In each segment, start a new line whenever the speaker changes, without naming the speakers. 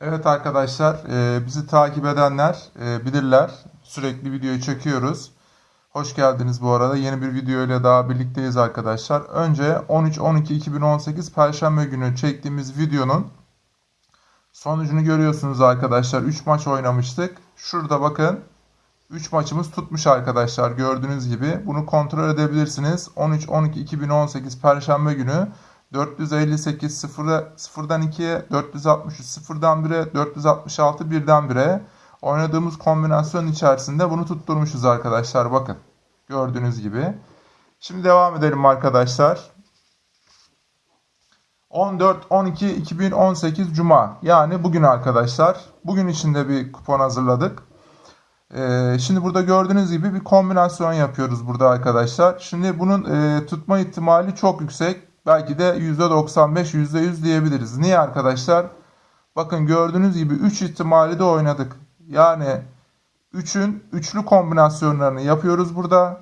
Evet arkadaşlar, e, bizi takip edenler e, bilirler. Sürekli videoyu çekiyoruz. Hoş geldiniz bu arada. Yeni bir video ile daha birlikteyiz arkadaşlar. Önce 13-12-2018 Perşembe günü çektiğimiz videonun sonucunu görüyorsunuz arkadaşlar. 3 maç oynamıştık. Şurada bakın. 3 maçımız tutmuş arkadaşlar gördüğünüz gibi. Bunu kontrol edebilirsiniz. 13-12-2018 Perşembe günü 458 0'a 0'dan 2'ye, 463 0'dan 1'e, 466 1'den 1'e oynadığımız kombinasyon içerisinde bunu tutturmuşuz arkadaşlar. Bakın gördüğünüz gibi. Şimdi devam edelim arkadaşlar. 14-12-2018 Cuma yani bugün arkadaşlar. Bugün içinde bir kupon hazırladık. Ee, şimdi burada gördüğünüz gibi bir kombinasyon yapıyoruz burada arkadaşlar. Şimdi bunun e, tutma ihtimali çok yüksek. Belki de %95, %100 diyebiliriz. Niye arkadaşlar? Bakın gördüğünüz gibi 3 ihtimali de oynadık. Yani 3'ün üçlü kombinasyonlarını yapıyoruz burada.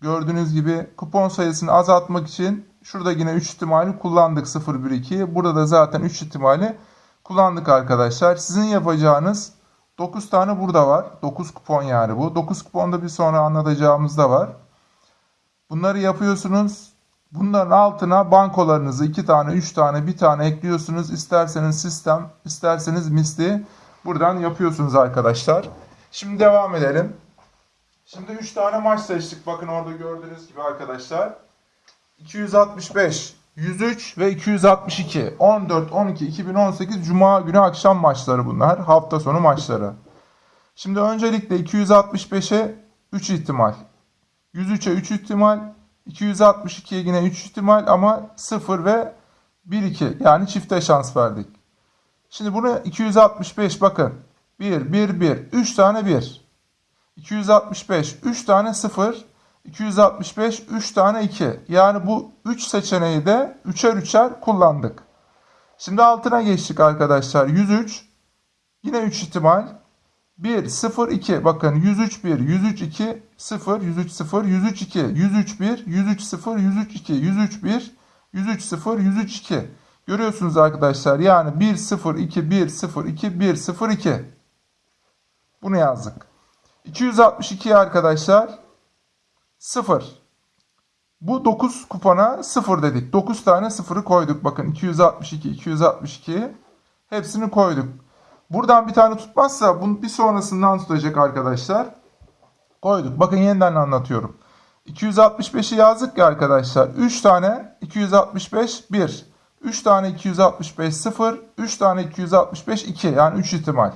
Gördüğünüz gibi kupon sayısını azaltmak için şurada yine 3 ihtimali kullandık 0, 1, 2. Burada da zaten 3 ihtimali kullandık arkadaşlar. Sizin yapacağınız 9 tane burada var. 9 kupon yani bu. 9 kuponda bir sonra anlatacağımız da var. Bunları yapıyorsunuz. Bunların altına bankolarınızı 2 tane, 3 tane, 1 tane ekliyorsunuz. İsterseniz sistem, isterseniz misli buradan yapıyorsunuz arkadaşlar. Şimdi devam edelim. Şimdi 3 tane maç seçtik. Bakın orada gördüğünüz gibi arkadaşlar. 265, 103 ve 262. 14, 12, 2018 Cuma günü akşam maçları bunlar. Hafta sonu maçları. Şimdi öncelikle 265'e 3 ihtimal. 103'e 3 ihtimal. 262'ye yine 3 ihtimal ama 0 ve 1-2 yani çifte şans verdik. Şimdi bunu 265 bakın. 1, 1, 1. 3 tane 1. 265, 3 tane 0. 265, 3 tane 2. Yani bu 3 seçeneği de 3'er 3'er kullandık. Şimdi altına geçtik arkadaşlar. 103. Yine 3 ihtimal. 1, 0, 2. Bakın 103, 1, 103, 2, 0, 103, 0, 103, 2, 103, 1, 103, 0, 103, 2, 103, 1, 103, 0, 103, 2. Görüyorsunuz arkadaşlar. Yani 1, 0, 2, 1, 0, 2, 1, 0, 2. Bunu yazdık. 262 arkadaşlar 0. Bu 9 kupona 0 dedik. 9 tane 0'ı koyduk. Bakın 262, 262 hepsini koyduk. Buradan bir tane tutmazsa bunu bir sonrasından tutacak arkadaşlar. Koyduk. Bakın yeniden anlatıyorum. 265'i yazdık ya arkadaşlar. 3 tane 265 1. 3 tane 265 0. 3 tane 265 2. Yani 3 ihtimal.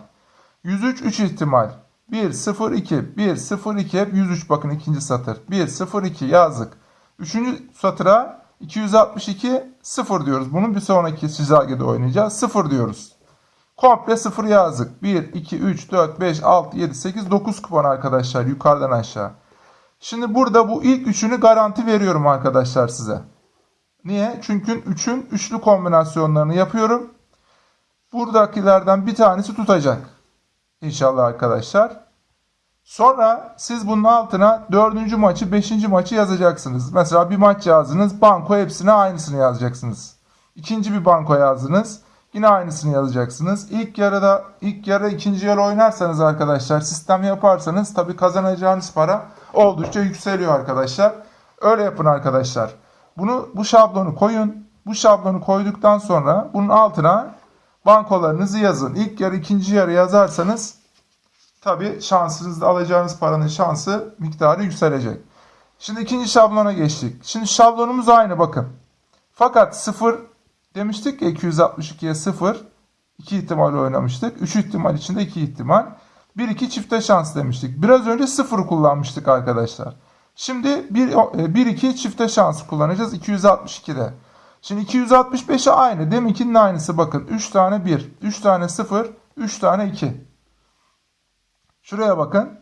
103 3 ihtimal. 1 0 2 1 0 2 hep 103 bakın ikinci satır. 1 0 2 yazdık. Üçüncü satıra 262 0 diyoruz. Bunun bir sonraki çizelgede oynayacağız. 0 diyoruz. Komple 0 yazdık. 1, 2, 3, 4, 5, 6, 7, 8, 9 kupon arkadaşlar yukarıdan aşağı. Şimdi burada bu ilk üçünü garanti veriyorum arkadaşlar size. Niye? Çünkü 3'ün üçlü kombinasyonlarını yapıyorum. Buradakilerden bir tanesi tutacak. İnşallah arkadaşlar. Sonra siz bunun altına dördüncü maçı, beşinci maçı yazacaksınız. Mesela bir maç yazdınız, banko hepsine aynısını yazacaksınız. İkinci bir banko yazdınız. Yine aynısını yazacaksınız. İlk yarıda ilk yarı ikinci yarı oynarsanız arkadaşlar sistem yaparsanız tabi kazanacağınız para oldukça yükseliyor arkadaşlar. Öyle yapın arkadaşlar. Bunu bu şablonu koyun. Bu şablonu koyduktan sonra bunun altına bankolarınızı yazın. İlk yarı ikinci yarı yazarsanız tabi şansınızda alacağınız paranın şansı miktarı yükselecek. Şimdi ikinci şablona geçtik. Şimdi şablonumuz aynı bakın. Fakat sıfır Demiştik ya 262'ye 0. 2 ihtimal oynamıştık. 3 ihtimal içinde 2 ihtimal. 1-2 çifte şans demiştik. Biraz önce 0 kullanmıştık arkadaşlar. Şimdi 1-2 çifte şansı kullanacağız 262'de. Şimdi 265'e aynı. Deminkinin aynısı bakın. 3 tane 1, 3 tane 0, 3 tane 2. Şuraya bakın.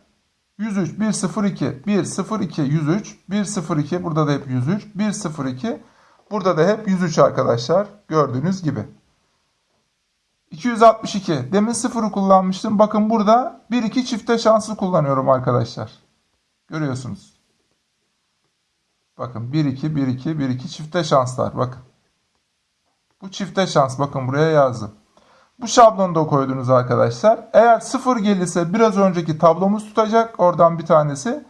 103, 1, 0, 2, 1, 0, 2, 103, 1, 0, 2. Burada da hep 103, 1, 0, 2. Burada da hep 103 arkadaşlar. Gördüğünüz gibi. 262. Demin 0'ı kullanmıştım. Bakın burada 1-2 çifte şansı kullanıyorum arkadaşlar. Görüyorsunuz. Bakın 1-2, 1-2, 1-2 çifte şanslar. Bakın. Bu çifte şans. Bakın buraya yazdım. Bu şablonu da koydunuz arkadaşlar. Eğer 0 gelirse biraz önceki tablomuz tutacak. Oradan bir tanesi.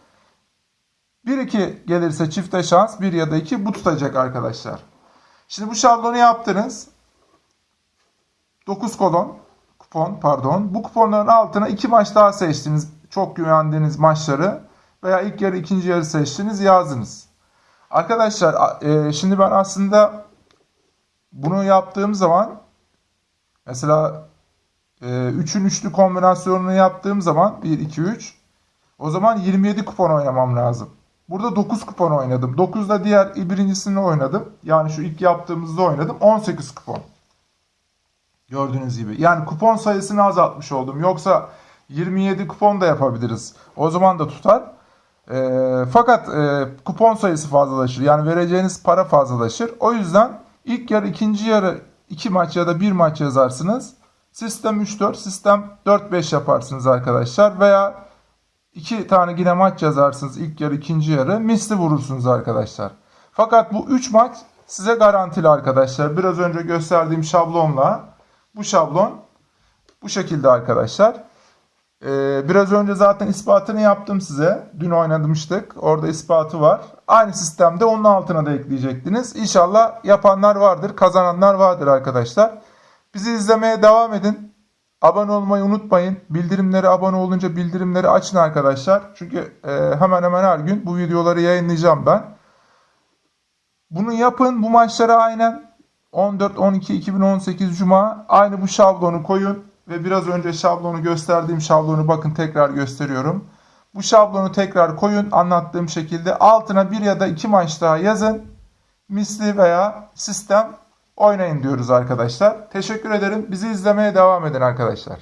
1-2 gelirse çifte şans 1 ya da 2 bu tutacak arkadaşlar. Şimdi bu şablonu yaptınız. 9 kolon kupon pardon. Bu kuponların altına 2 maç daha seçtiniz. Çok güvendiğiniz maçları veya ilk yarı ikinci yarı seçtiniz yazdınız. Arkadaşlar e, şimdi ben aslında bunu yaptığım zaman mesela 3'ün üçlü kombinasyonunu yaptığım zaman 1 2 3 o zaman 27 kupon oynamam lazım. Burada 9 kupon oynadım. 9'da diğer birincisini oynadım. Yani şu ilk yaptığımızda oynadım. 18 kupon. Gördüğünüz gibi. Yani kupon sayısını azaltmış oldum. Yoksa 27 kupon da yapabiliriz. O zaman da tutar. Ee, fakat e, kupon sayısı fazlalaşır. Yani vereceğiniz para fazlalaşır. O yüzden ilk yarı, ikinci yarı 2 maç ya da 1 maç yazarsınız. Sistem 3-4, sistem 4-5 yaparsınız arkadaşlar. Veya 2 tane yine maç yazarsınız ilk yarı, ikinci yarı. Misli vurursunuz arkadaşlar. Fakat bu 3 maç size garantili arkadaşlar. Biraz önce gösterdiğim şablonla bu şablon bu şekilde arkadaşlar. Ee, biraz önce zaten ispatını yaptım size. Dün oynamıştık. Orada ispatı var. Aynı sistemde onun altına da ekleyecektiniz. İnşallah yapanlar vardır, kazananlar vardır arkadaşlar. Bizi izlemeye devam edin. Abone olmayı unutmayın. Bildirimleri abone olunca bildirimleri açın arkadaşlar. Çünkü e, hemen hemen her gün bu videoları yayınlayacağım ben. Bunu yapın. Bu maçlara aynen 14-12-2018 Cuma aynı bu şablonu koyun ve biraz önce şablonu gösterdiğim şablonu bakın tekrar gösteriyorum. Bu şablonu tekrar koyun anlattığım şekilde altına bir ya da iki maç daha yazın. Misli veya sistem oynayın diyoruz arkadaşlar. Teşekkür ederim. Bizi izlemeye devam edin arkadaşlar.